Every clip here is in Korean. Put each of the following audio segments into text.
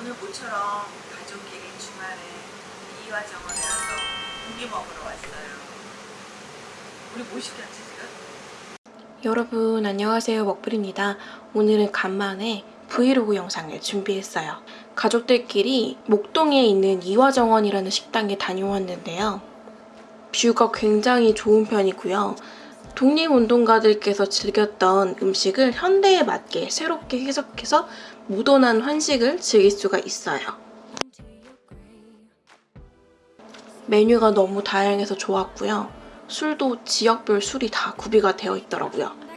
오늘 모처럼 가족끼리 주말에 이화정원에 와서 고기 먹으러 왔어요. 우리 뭐 시켰지 지금? 여러분 안녕하세요 먹불입니다. 오늘은 간만에 브이로그 영상을 준비했어요. 가족들끼리 목동에 있는 이화정원이라는 식당에 다녀왔는데요. 뷰가 굉장히 좋은 편이고요. 독립운동가들께서 즐겼던 음식을 현대에 맞게 새롭게 해석해서 모던한 한식을 즐길 수가 있어요. 메뉴가 너무 다양해서 좋았고요. 술도 지역별 술이 다 구비가 되어 있더라고요.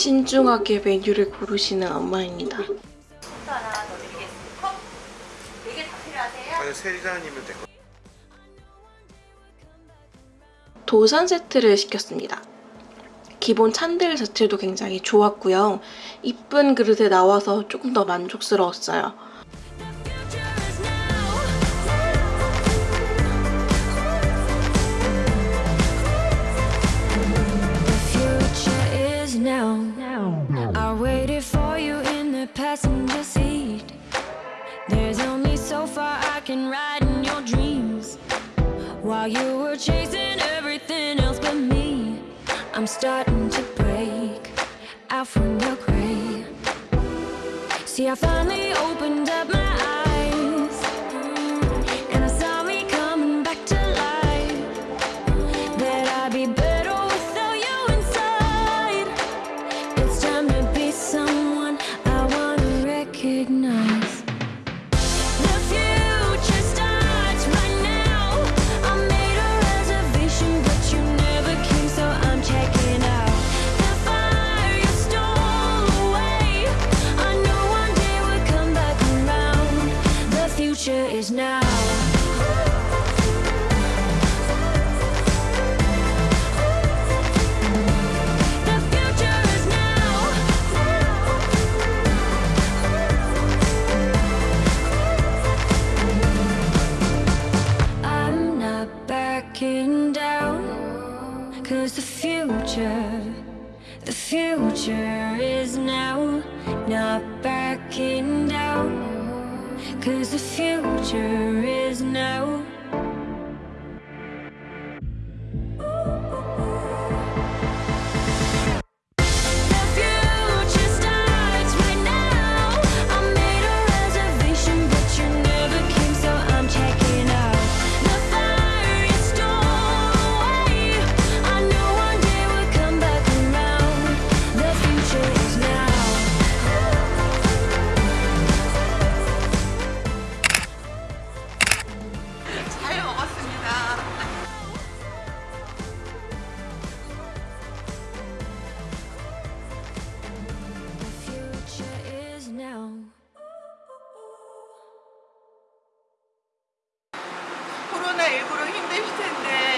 신중하게 메뉴를 고르시는 엄마입니다. 도산 세트를 시켰습니다. 기본 찬들 자체도 굉장히 좋았고요. 이쁜 그릇에 나와서 조금 더 만족스러웠어요. While you were chasing everything else but me, I'm starting to break out from your gray. See, I finally opened up my future is now. The future is now. I'm not backing down. Cause the future, the future is now. Not backing down. Cause the future is now. エいロヒンデフ店で。